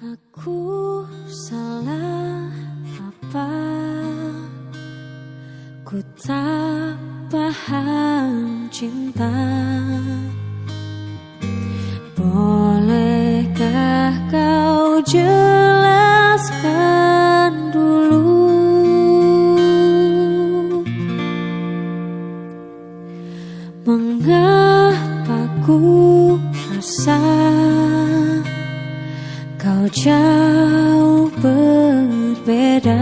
Aku salah apa? Ku tak paham cinta Bolehkah kau jelaskan dulu Mengapa ku rasa jauh berbeda.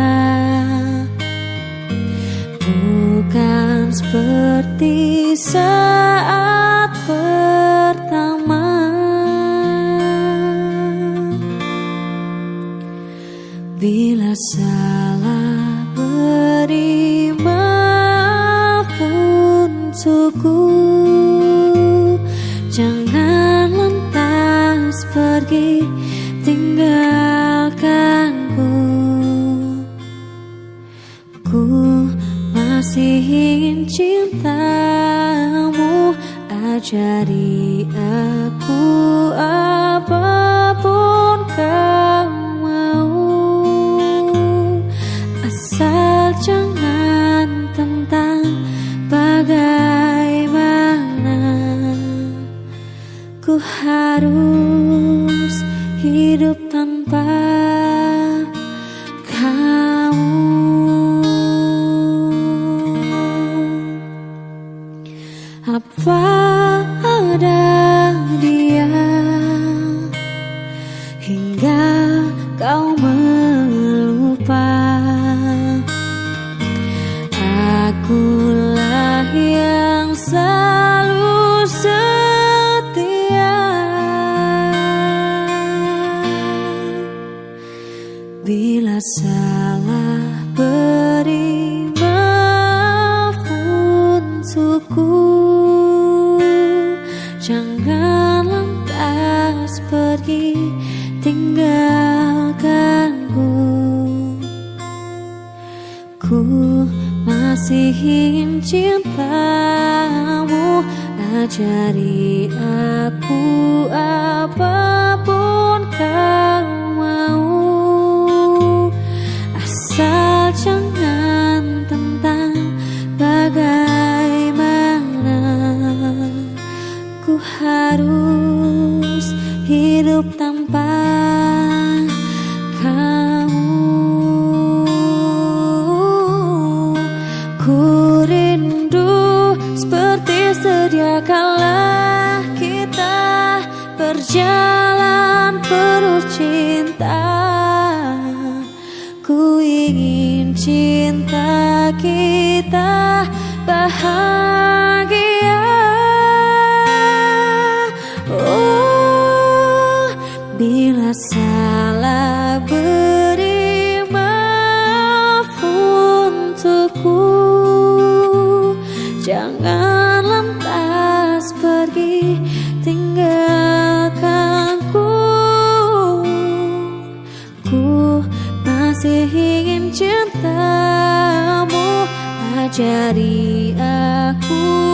Bukan seperti saat pertama. Bila salah beri maaf untukku. Jangan lantas pergi masih ingin cintamu Ajari aku apa pun kau mau. Asal jangan tentang bagaimana Ku harus hidup tanpa Apa ada dia? Hingga kau melupa. Akulah yang selalu setia. Bila salah beri maaf untukku Jangan lantas pergi tinggalkanku. Ku masih ingin cintamu Ajari aku Ku harus hidup tanpa kamu. Ku rindu seperti sedia kala kita berjalan penuh cinta. Ku ingin cinta bila salah beri maaf untukku. Jangan lantas pergi tinggalkanku Ku masih ingin cintamu Ajari aku